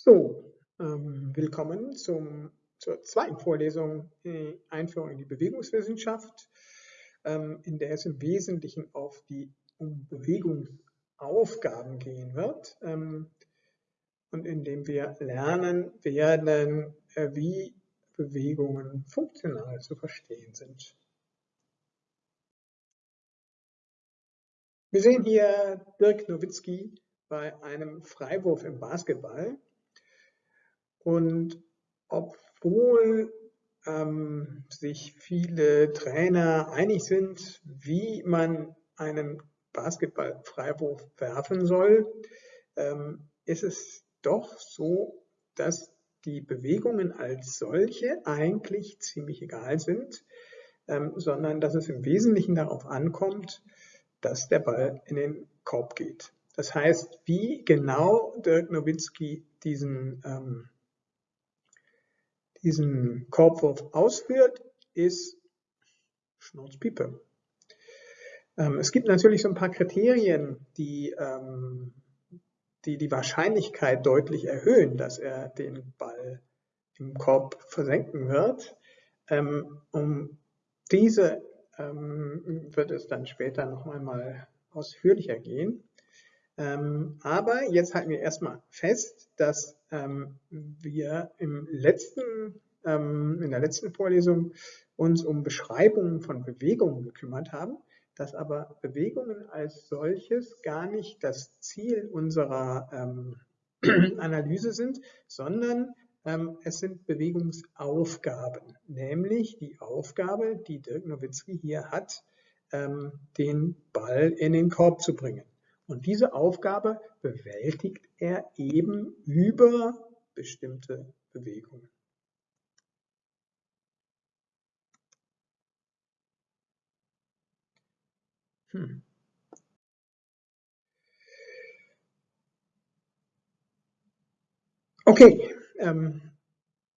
So, ähm, willkommen zum, zur zweiten Vorlesung äh, Einführung in die Bewegungswissenschaft, ähm, in der es im Wesentlichen auf die um Bewegungsaufgaben gehen wird ähm, und in dem wir lernen werden, äh, wie Bewegungen funktional zu verstehen sind. Wir sehen hier Dirk Nowitzki bei einem Freiwurf im Basketball. Und obwohl ähm, sich viele Trainer einig sind, wie man einen Basketballfreiwurf werfen soll, ähm, ist es doch so, dass die Bewegungen als solche eigentlich ziemlich egal sind, ähm, sondern dass es im Wesentlichen darauf ankommt, dass der Ball in den Korb geht. Das heißt, wie genau Dirk Nowitzki diesen ähm, diesen Korbwurf ausführt, ist Schnauzpiepe. Ähm, es gibt natürlich so ein paar Kriterien, die, ähm, die die Wahrscheinlichkeit deutlich erhöhen, dass er den Ball im Korb versenken wird. Ähm, um diese ähm, wird es dann später noch einmal ausführlicher gehen. Ähm, aber jetzt halten wir erstmal fest, dass ähm, wir im letzten, ähm, in der letzten Vorlesung uns um Beschreibungen von Bewegungen gekümmert haben, dass aber Bewegungen als solches gar nicht das Ziel unserer ähm, Analyse sind, sondern ähm, es sind Bewegungsaufgaben, nämlich die Aufgabe, die Dirk Nowitzki hier hat, ähm, den Ball in den Korb zu bringen. Und diese Aufgabe bewältigt er eben über bestimmte Bewegungen. Hm. Okay, ähm,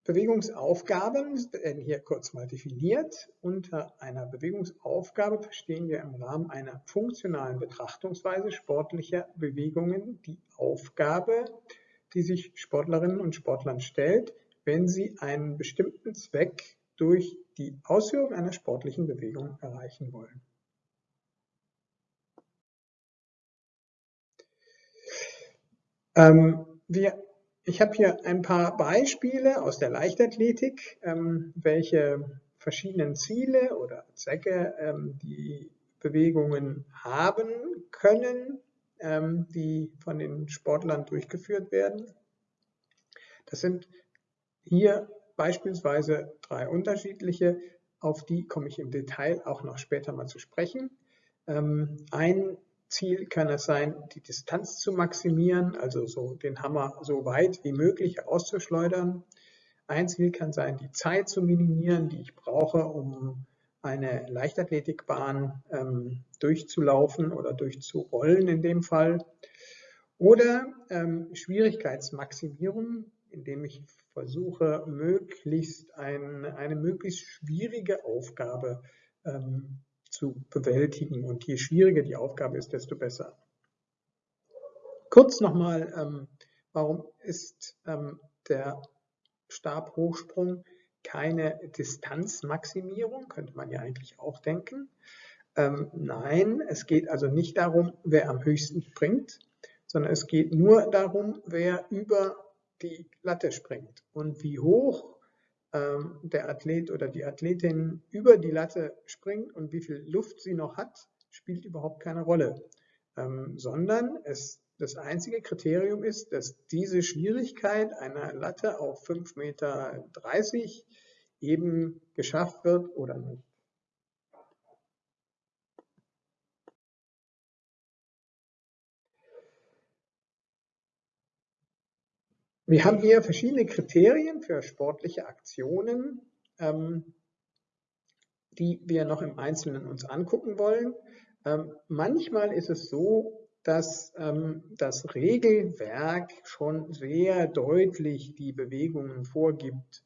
Bewegungsaufgaben werden hier kurz mal definiert. Unter einer Bewegungsaufgabe verstehen wir im Rahmen einer funktionalen Betrachtungsweise sportlicher Bewegungen die Aufgabe, die sich Sportlerinnen und Sportlern stellt, wenn sie einen bestimmten Zweck durch die Ausführung einer sportlichen Bewegung erreichen wollen. Ähm, wir ich habe hier ein paar Beispiele aus der Leichtathletik, ähm, welche verschiedenen Ziele oder Zwecke ähm, die Bewegungen haben können, ähm, die von den Sportlern durchgeführt werden. Das sind hier beispielsweise drei unterschiedliche, auf die komme ich im Detail auch noch später mal zu sprechen. Ähm, ein Ziel kann es sein, die Distanz zu maximieren, also so den Hammer so weit wie möglich auszuschleudern. Ein Ziel kann sein, die Zeit zu minimieren, die ich brauche, um eine Leichtathletikbahn ähm, durchzulaufen oder durchzurollen in dem Fall. Oder ähm, Schwierigkeitsmaximierung, indem ich versuche, möglichst ein, eine möglichst schwierige Aufgabe ähm, zu bewältigen. Und je schwieriger die Aufgabe ist, desto besser. Kurz nochmal, ähm, warum ist ähm, der Stabhochsprung keine Distanzmaximierung, könnte man ja eigentlich auch denken. Ähm, nein, es geht also nicht darum, wer am höchsten springt, sondern es geht nur darum, wer über die Latte springt. Und wie hoch ähm, der Athlet oder die Athletin über die Latte springt und wie viel Luft sie noch hat, spielt überhaupt keine Rolle, ähm, sondern es, das einzige Kriterium ist, dass diese Schwierigkeit einer Latte auf 5,30 Meter eben geschafft wird oder nicht. Wir haben hier verschiedene Kriterien für sportliche Aktionen, ähm, die wir noch im Einzelnen uns angucken wollen. Ähm, manchmal ist es so, dass ähm, das Regelwerk schon sehr deutlich die Bewegungen vorgibt,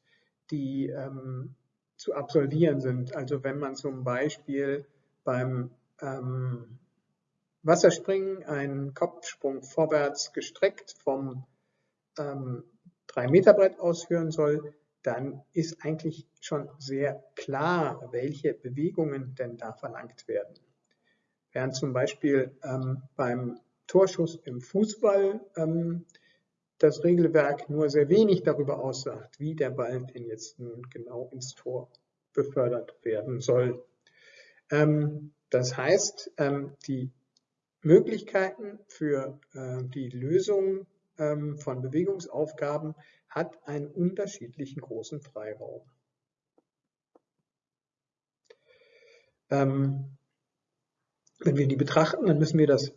die ähm, zu absolvieren sind. Also wenn man zum Beispiel beim ähm, Wasserspringen einen Kopfsprung vorwärts gestreckt vom ähm, 3 Meter Brett ausführen soll, dann ist eigentlich schon sehr klar, welche Bewegungen denn da verlangt werden. Während zum Beispiel ähm, beim Torschuss im Fußball ähm, das Regelwerk nur sehr wenig darüber aussagt, wie der Ball denn jetzt nun genau ins Tor befördert werden soll. Ähm, das heißt, ähm, die Möglichkeiten für äh, die Lösung ähm, von Bewegungsaufgaben hat einen unterschiedlichen großen Freiraum. Ähm, wenn wir die betrachten, dann müssen wir das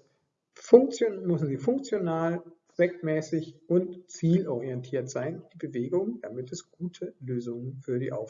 Funktion, müssen sie funktional, zweckmäßig und zielorientiert sein, die Bewegung, damit es gute Lösungen für die Aufgabe